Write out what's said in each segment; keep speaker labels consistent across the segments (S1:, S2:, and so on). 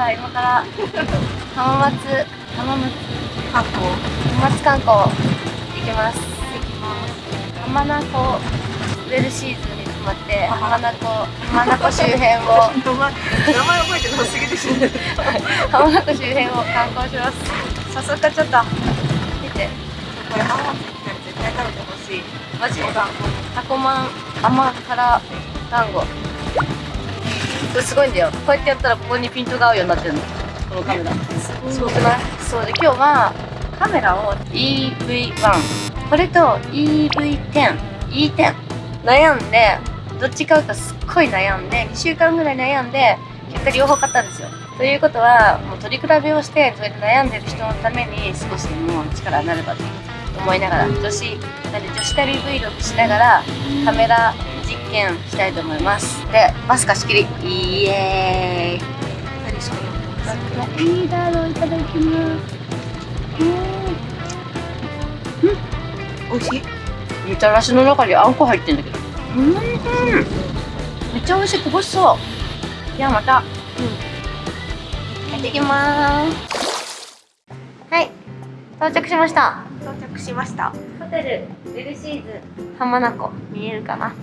S1: さあ今から浜松浜松
S2: 観光。
S1: 浜松観光。行きます。浜名湖ウェルシーズンに泊まって浜名湖浜名湖周辺を。
S2: 名前覚えてなすぎでしょ
S1: 浜名湖周辺を観光します。早速ちゃった見て。
S2: これ浜松に来たら絶対食べてほしい。
S1: マジ
S2: お団
S1: タコマン甘辛団子これすごいんだよ。こうやってやったらここにピントが合うようになってるの。このカメラ。すごくない？そうで今日はカメラを EV1 これと EV10 E10 悩んでどっち買うかすっごい悩んで2週間ぐらい悩んで結果両方買ったんですよ。ということはもう取り比べをしてそれで悩んでる人のために少しでも力になればと思いながら女子なんで女子旅 Vlog しながらカメラ実験したいと思います。でバス貸し切り。イエーイ。いいだろういただきます
S2: 美味しい。
S1: みたらしの中にあんこ入ってんだけど。うん。めっちゃ美味しい。こぼしそう。ではまた。うん。行ってきます。はい。到着しました
S2: 到着しました。
S1: ホテルウェルシーズ浜名湖見えるかな？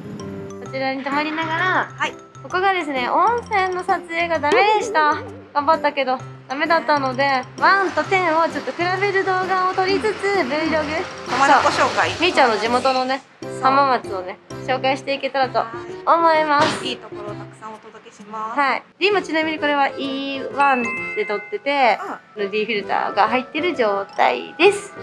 S1: こちらに泊まりながら
S2: はい。
S1: ここがですね温泉の撮影がダメでした。頑張ったけどダメだったので1と10をちょっと比べる動画を撮りつつ Vlog
S2: 浜名湖紹介。
S1: みーちゃんの地元のね浜松をね紹介していけたらと思います。
S2: いいところをたくさんお届けします。
S1: はい。で今ちなみにこれは E1 で撮ってて
S2: うん。
S1: ND フィルターが入ってる状態です。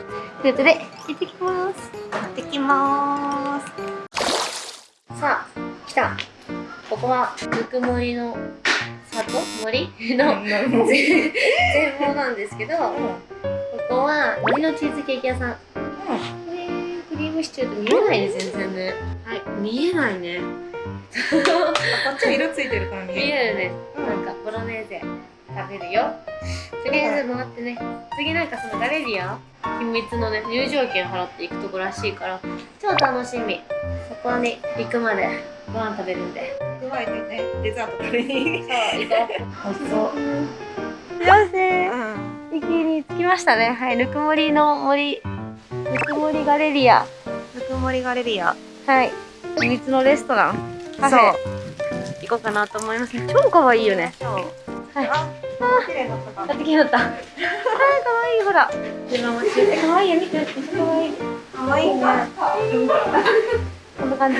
S1: ということで行ってきます。
S2: 行ってきます。
S1: さあ来た。ここはぬくもりの里森？の全貌なんですけどここは森のチーズケーキ屋さん。えー、クリームシチューと見えないね全然。ねはい。見えないね。
S2: こっちは色ついてるから見
S1: 見
S2: える。
S1: えるね。なんかボロネーゼ食べるよ。とりあえず回ってね。次なんかそのガレリア？秘密のね入場券払っていくとこらしいから。超楽しみ。そこに行くまでご飯食べるんで。
S2: 加えてねデザート食べに。
S1: そう行こう。美味しそう。よせ
S2: うん。
S1: 駅に着きましたね。はいぬくもりの森ぬくもりガレリア
S2: ぬくもりガレリア。
S1: はい。秘密のレストラン。カフェ行こうかなと思います。ね超可愛いよね。はい。
S2: あ綺麗だったか
S1: 買ってきなかった。あー、可愛いほら。自分もえ、可愛いよ、見て、可愛い。
S2: 可愛いね。
S1: こんな感じ。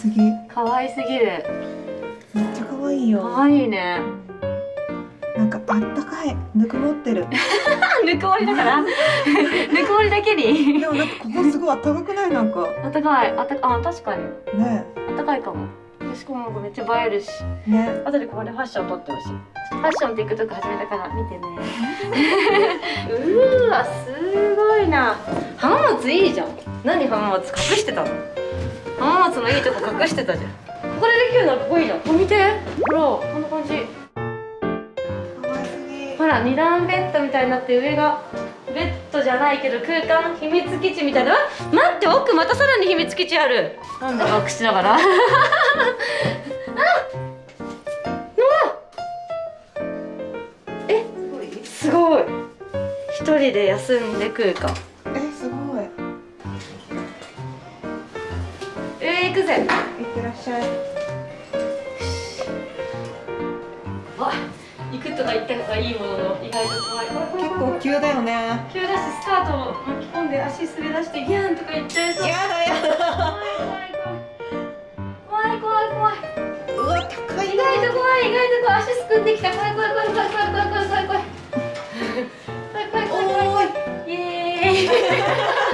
S2: すぎめっ
S1: 可愛すぎる。
S2: ちゃ可愛いよ
S1: 可愛いね。
S2: なんかあったかいぬくもってる
S1: ぬくもりだから？ぬくもりだけに？
S2: でもなんかここすごいあったかくない？なんか
S1: あったかい、あったか、あ、確かに。
S2: ね
S1: あったかいかも。しかもめっちゃ映えるし。
S2: ね
S1: 後でここでファッション撮ってほしい。ファッション TikTok 始めたから見てね。うーわ、すごいな。浜松いいじゃん。何浜松隠してたの？浜松のいいとこ隠してたじゃん。ここでできるのはここいいじゃん。見て。ほら、こんな感じ。ほら、二段ベッドみたいになって上がベッドじゃないけど空間秘密基地みたいな。あ待って、奥またさらに秘密基地ある。なんだバックしながら？あえ
S2: すごい
S1: 一人で休んで空間くぜ。
S2: いってらっしゃい。
S1: あ行くとか言った方がいいものの意外と怖い。怖い怖い
S2: 結
S1: 怖い
S2: 構急だよね。
S1: 急だしスカートを巻き込んで足滑らしてギャンとか言っちゃいそう。
S2: やだやだ
S1: 怖い怖い怖い怖い怖い。う
S2: わ高い
S1: 意外と怖い意外と怖い足すくんできた。怖い怖い怖い怖い怖い怖い。怖い怖い怖い怖い。怖い怖い。怖い怖いイエーイ。私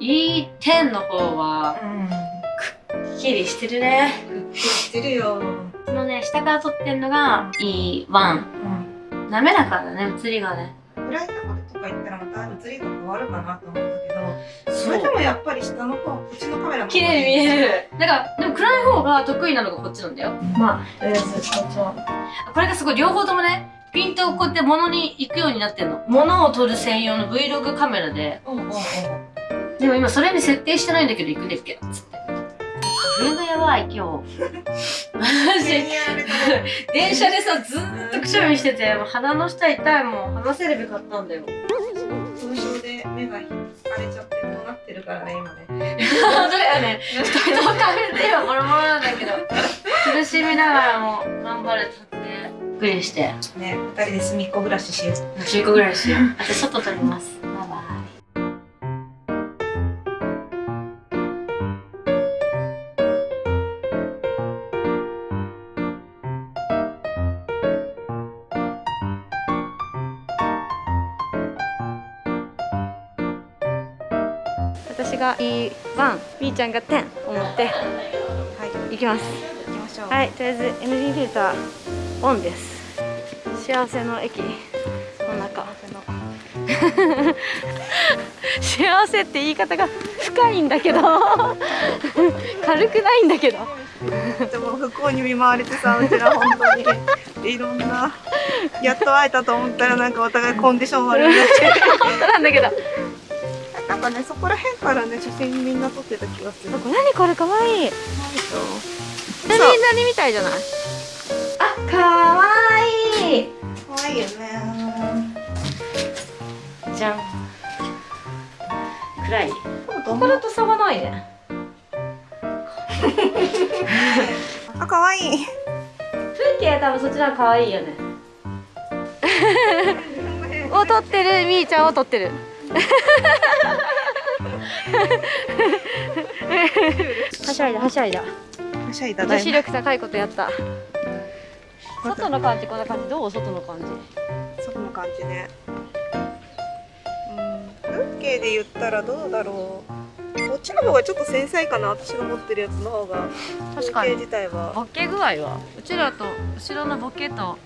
S1: E10 の方は
S2: うん。
S1: くっきりしてるね。
S2: してるよ。
S1: このね下から撮ってんのが E1
S2: うん。
S1: 滑らかだね映りがね。
S2: 暗いところとか行ったらまた映りが変わるかなと思ったけどそ
S1: そ
S2: れでもやっぱり下の方こっちのカメラの方が
S1: 綺麗に見える。だからでも暗い方が得意なのがこっちなんだよ。まあとりあえずこっちはこれがすごい両方ともねピントをこうやって物に行くようになってるの。物を撮る専用の Vlog カメラで。
S2: うんうんうん
S1: でも今それに設定してないんだけど行くねっけ？つって花粉がやばい今日マジ電車でさずーっとくしゃみしててもう鼻の下痛いもん話せるべかったんだよ。
S2: 凍傷で目が腫れちゃってこうなってるからね今ね。
S1: 本当だよね。二人とも食べて今ボロボロなんだけど。苦しみながらも頑張れたって。びっくりして
S2: ね二人で隅っこ暮らししよう。
S1: 10個ぐらいしよう。あと外撮ります E1 みーちゃんが10を持って
S2: はい。
S1: いきます。
S2: 行きましょう。
S1: はい、とりあえず ND フィルターオンです。幸せの駅。の中。幸せって言い方が深いんだけど。軽くないんだけど。
S2: でも不幸に見舞われてさうちら本当に。いろんなやっと会えたと思ったらなんかお互いコンディション悪いなって。
S1: 本当なんだけど
S2: なんかねそこら辺からね写真みんな撮ってた気がする。
S1: 何これ？かわいい。何何みたいじゃない？あかわいい。
S2: 可愛いよね。
S1: じゃん。暗い？
S2: こ
S1: これと差がないね。
S2: あ可愛い。
S1: 風景は多分そっちの方が可愛いよね。を撮ってる。みーちゃんを撮ってるはしゃいだはしゃいだ
S2: はしゃいだだ
S1: 女子力高いことやった。外の感じこんな感じ。どう外の感じ？
S2: そこの感じね。うん風景で言ったらどうだろう。こっちの方がちょっと繊細かな私が持ってるやつの方が。
S1: 確
S2: 風景自体は。
S1: ボケ具合は？うちらと後ろのボケと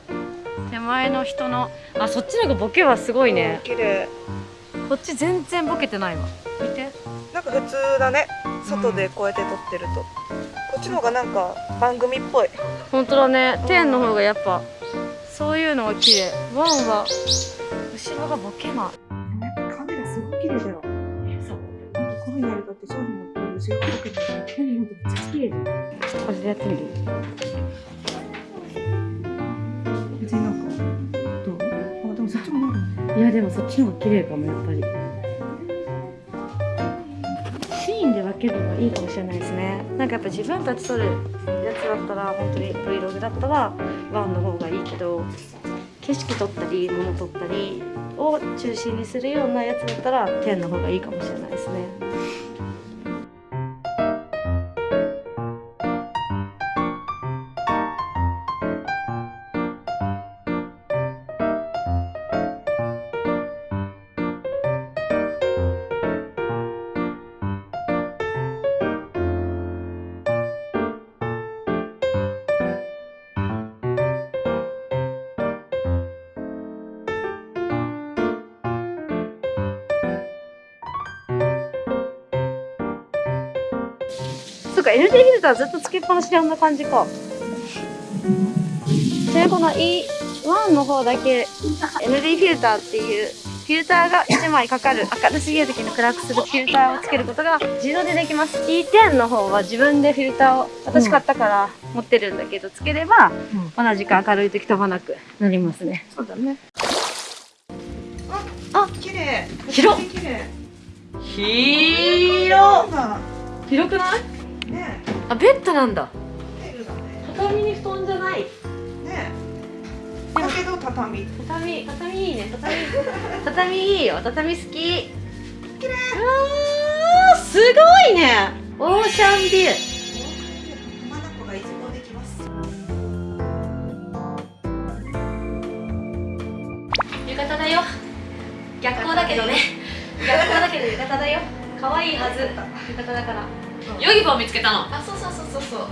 S1: 手前の人の。あそっちの方がボケはすごいね。
S2: 綺麗
S1: こっち全然ボケてないわ。見て。
S2: なんか普通だね。外でこうやって撮ってると、こっちの方がなんか番組っぽい。
S1: 本当だね。天の方がやっぱそういうのが綺麗。ワンは後ろがボケない
S2: カメラすごい綺麗だよ
S1: そう
S2: なんかこういうのやるとって商品の後ろがボケてる
S1: 何本当めっちゃ綺麗だよちょっとこれでやってみる？いやでもそっちの方が綺麗かもやっぱり。シーンで分けるのがいいかもしれないですね。なんかやっぱ自分たち撮るやつだったら本当に Vlog だったらワンの方がいいけど景色撮ったり物撮ったりを中心にするようなやつだったら10の方がいいかもしれないですね。か ND フィルターずっとつけっぱなしであんな感じか。でこの E1 の方だけ ND フィルターっていうフィルターが1枚かかる明るすぎる時に暗くするフィルターをつけることが自動でできます。E10 の方は自分でフィルターを私買ったから持ってるんだけどつければ同じく明るい時飛ばなくなりますね。
S2: そうだね。
S1: あ
S2: 綺麗。
S1: 広広
S2: な
S1: 広くない？
S2: ね
S1: あベッドなんだ。畳に布団じゃない。
S2: ねだけど畳。
S1: 畳畳いいね。畳 畳いいよ。畳好き。綺麗。うすごいね。オーシャンビュー。浴衣だよ。逆光だけどね。逆光だけど浴衣だよ。可愛いはず。浴衣だからヨギボー見つけたの
S2: あそう。そうそうそうそう。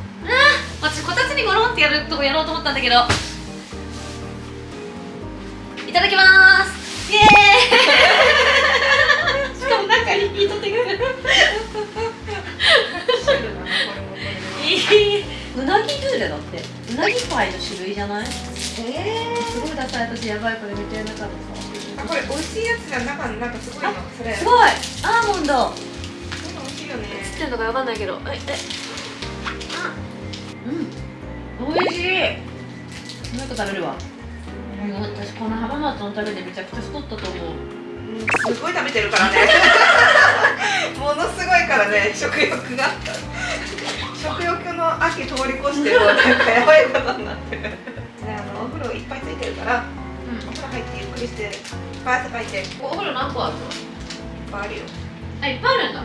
S1: 私こたつにゴロンってやるとこやろうと思ったんだけど。いただきます。イエーイ。しかも中にヒートテックいいうなぎドゥーレだって。うなぎパイの種類じゃない？
S2: え
S1: すごいダサい私やばいこれめっちゃやなかった。
S2: ー、あこれ美味しいやつじゃ中になんかすごいの。それ。
S1: すごい。アーモンド
S2: よね。
S1: 知ってるのかわかんないけど。ええ。うん。美味しい。もう一個食べるわ。私この浜松の食べでめちゃくちゃ太ったと思う。
S2: すごい食べてるからね。ものすごいからね食欲が。食欲の秋通り越してもうなんかやばいことになってる。ねあのお風呂いっぱいついてるからお風呂入ってゆっくりしていっぱい汗かいて。いっ
S1: お風呂何個あるの？
S2: ぱいあるよ。
S1: あいっぱいあるんだ、
S2: う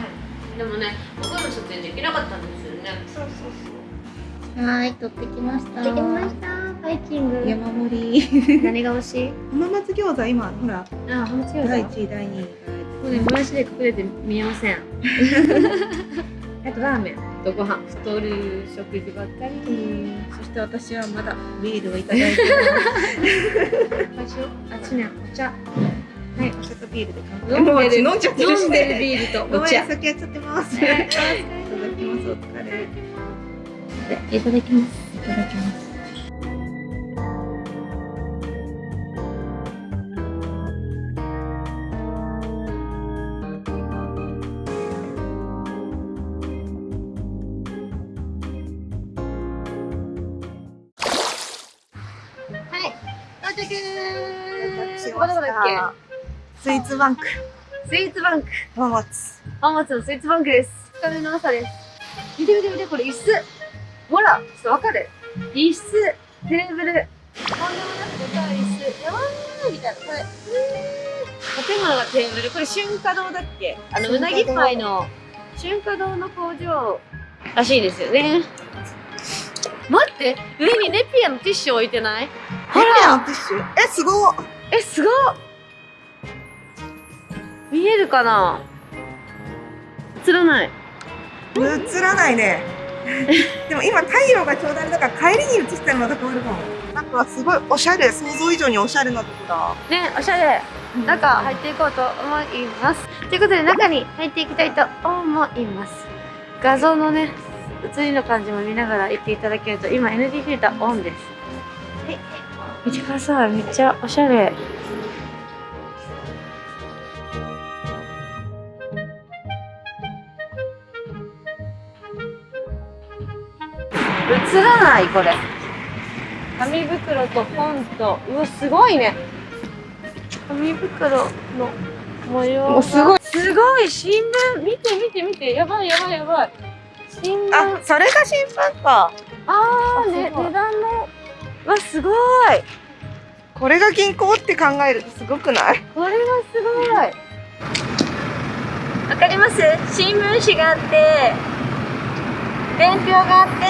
S1: でもねお風呂の撮影できなかったんですよね。
S2: そうそう
S3: はい、取ってきました。
S1: できました。バイキング。
S3: 山盛り。
S1: 何が欲しい？
S2: 浜松餃子今ほら。
S1: あ浜松餃
S2: 第
S1: 子
S2: ？1位第2位
S1: もうねもやしで隠れて見えません。あとラーメン。とご飯太る食事ばっかり。
S2: そして私はまだビールをいただいてます。
S1: 最初？あっちねお茶はい
S2: お茶とビールで
S1: 飲んでる。
S2: 飲んじゃってるし
S1: 飲んでる
S2: ね
S1: ビールと。お茶
S2: 先やっちゃってます。い。ただきます。お疲れ
S3: いただきます。い。ただきます。
S1: 到着
S2: し
S1: ここどこだっけ
S2: スイーツバンク。
S1: スイーツバンク。
S2: 浜松。
S1: 浜松のスイーツバンクです。2日目の朝です。見て見て見てこれ椅子。ほらちょっとわかる。椅子テーブル。とんでもなくでかい椅子。やばーいみたいな。これ建物がテーブル。これ春華堂だっけ？あのうなぎパイの春華堂の工場らしいですよね。待って上にネピアのティッシュ置いてない？ほ
S2: ほら
S1: ら
S2: ティッシュ？えすごっ。
S1: えすごっ見えるかな？映らない。
S2: 映らないね。でも今太陽がちょうどあれだから帰りに映したらまた変わるかも。なんかすごいおしゃれ想像以上におしゃれなとこだ。
S1: ねおしゃれ。中入っていこうと思います。ということで中に入っていきたいと思います。画像のね映りの感じも見ながら行っていただけると今 ND フィルターオンです。はい。見てください。めっちゃおしゃれ映らないこれ紙袋と本とうわすごいね。紙袋の模様が。
S2: すごい。
S1: すごい新聞。見て見て見て。やばいやばいやばい。新聞。
S2: あそれが新聞か。
S1: あーね
S2: あすごい。
S1: 値段の。うわすごい。
S2: これが銀行って考えるとすごくない？
S1: これはすごい。わかります？新聞紙があって伝票があって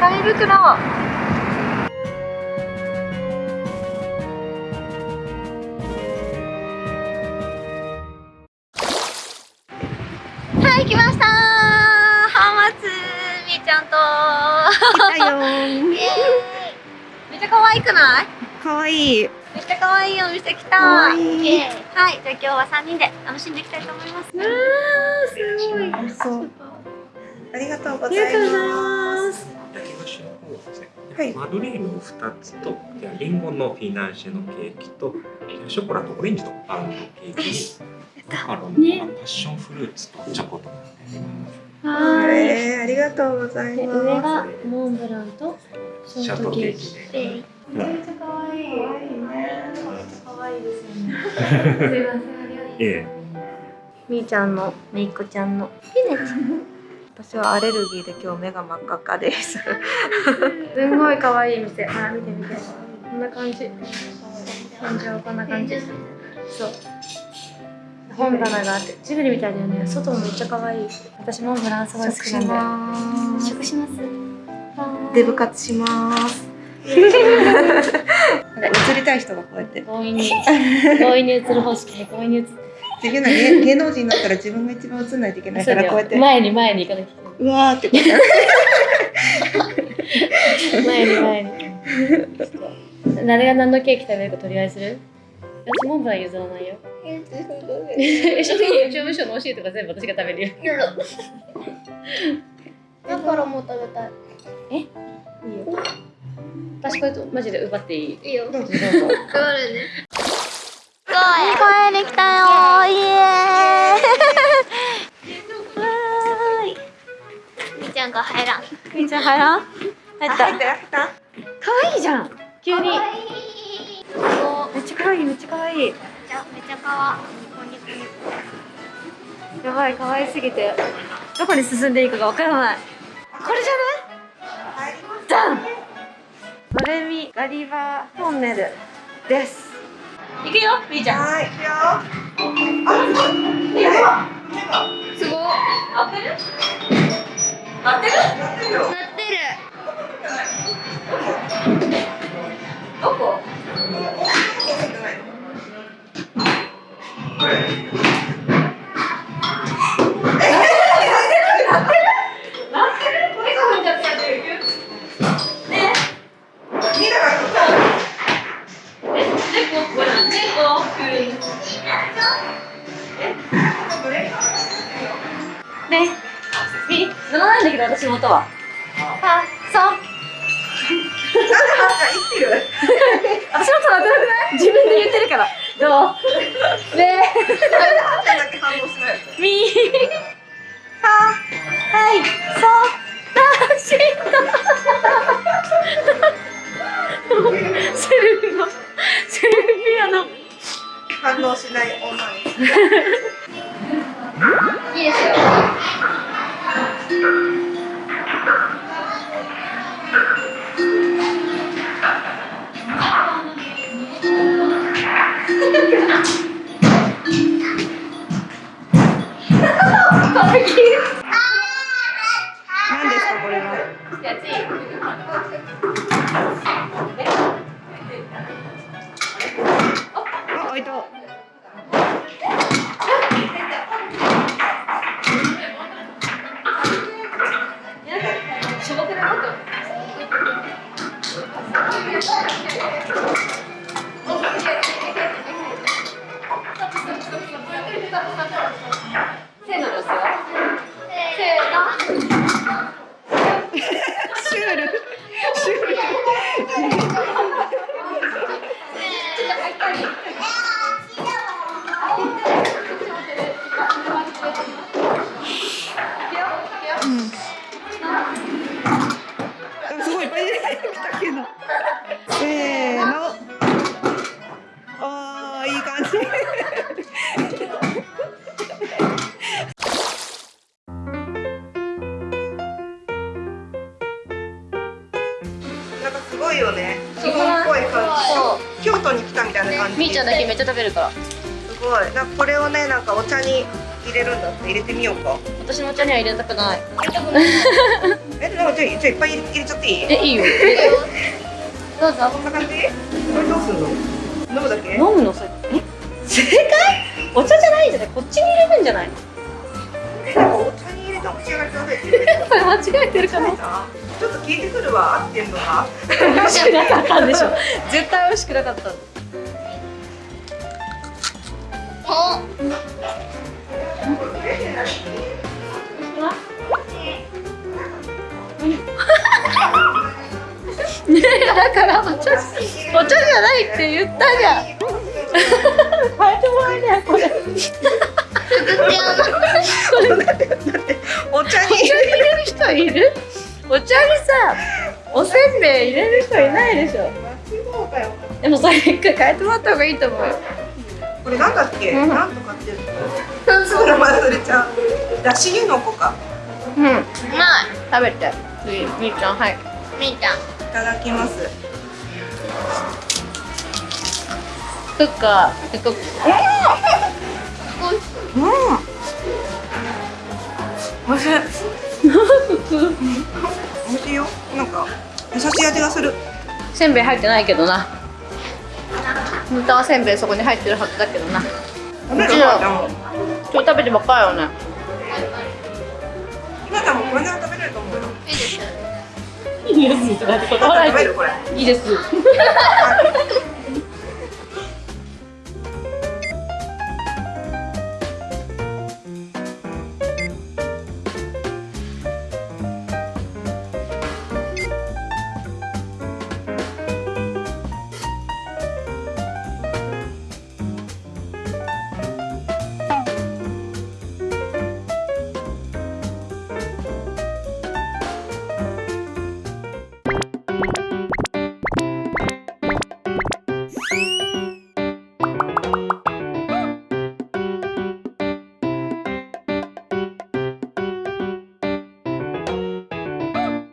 S1: 紙袋はい来ました。浜松みーちゃんと。
S2: 来たよ
S1: めっちゃ可愛くない？
S2: かわい
S1: ちゃ可愛いお店来た。はい、じゃあ今日は三人で楽しんでいきたいと思います。うわー、すごい。
S2: ありがとうご
S1: あ
S2: ざい
S1: りがとうござい
S2: ま
S1: ます
S4: はですね、
S2: はい
S4: マドレーヌを2つと、じゃあリンゴのフィナンシェのケーキと、ショコラとオレンジのパウンドケーキに、マカロンの
S1: ね
S4: パッションフルーツとチョコと。
S1: はーい。
S2: えー、ありがとうござい
S1: で
S2: ます
S1: 上がモンブランとショートケーキで。めっちゃ可愛い。可愛いですよね。すいません、ありがとう。
S4: ええ、
S1: みーちゃんの、めいっ子ちゃんの。
S2: 私はアレルギーで今日目が真っ赤っかです
S1: すんごい可愛い店。あ、見て見て。こんな感じ。天井こんな感じ。そう。本棚があってジブリみたいだよね外もめっちゃ可愛い私モンブランすごい好きなんだよ
S2: ます
S1: 食します
S2: デブ活します。映りたい人がこうやって。
S1: 強引に強引に映る方式強引に映って
S2: 自分が芸芸能人になったら自分が一番映んないといけないからこうやって
S1: 前に前に行かなきゃいう
S2: わーってこう
S1: 前に。前に誰が何のケーキ食べるか取り合いする私モンブラン譲らないよえ職業事務所の教えとか全部私が食べるよ。
S3: だからもう食べたい。
S1: いいよ。私これとマジで奪っていい？
S3: いいよ。
S2: どうぞ
S1: どうぞ。
S3: 配るね。公園に来たよ。イエーイ。みーちゃんが入らん。
S1: みーちゃん入らん入った。
S2: 入った入った
S1: 可愛いじゃん。急に。
S3: いい。
S1: めっちゃ可愛いめっちゃ可愛い。
S3: めっちゃめっちゃかわい。い。ニコニコニコ。
S1: やばい可愛すぎて。どこに進んでいいかがわからない。これじゃないダンドレミガリバートンネルです。行くよみーちゃん。
S2: はい行くよ。
S3: すごい。
S1: 合ってる？合ってる。
S2: やってる。よ
S3: なってる。
S1: どこ？これ セルフのセルフピアノ
S2: 反応しない女に
S3: いいですよ。
S1: せーのですよ。
S2: なんかすごいよね。日本っぽい感じ。京都に来たみたいな感じ。
S1: みーちゃんだけめっちゃ食べるから。
S2: すごい。なんかこれをねなんかお茶に入れるんだって。入れてみようか。
S1: 私のお茶には入れたくない。
S2: えなんかじゃあじゃあいっぱい入れちゃっていい？
S1: えいいよ。どうぞ。
S2: こんな感じ？これどうすんの？飲むだけ？
S1: 飲むのそれお茶じゃないんじゃない？こっちに入れるんじゃない？
S2: えなんかお茶に入れ
S1: 間違えてるかな？
S2: ちょっと聞いてくるわ合ってんのか
S1: 美味しくなかったんでしょ 絶対美味しくなかった。ねえだからお茶お茶じゃないって言ったじゃん変えてもらえないこれ
S2: お茶に
S1: お茶に入れる人いるお茶にさおせんべい入れる人いないでしょ。でもそれ一回変えてもらった方がいいと思うよ。
S2: これなんだっけ、
S1: うん
S2: なんとかっていうのすぐ名前忘れちゃう。だし湯の子か。
S1: うん。
S3: うまい。
S1: 食べて次みーちゃん。はい
S3: みーちゃん。
S2: いただきます
S1: クッカークッ
S3: こう
S2: 美味しい美味しい。よなんか優しい味がする。
S1: せんべい入ってないけどな。本当はせんべいそこに入ってるはずだけどな。
S2: 食べるかちゃんも
S1: 今日食べてばっかりよね。
S2: ひなんもこれなら食べれると思うよ。
S1: いいです。いいです。いいです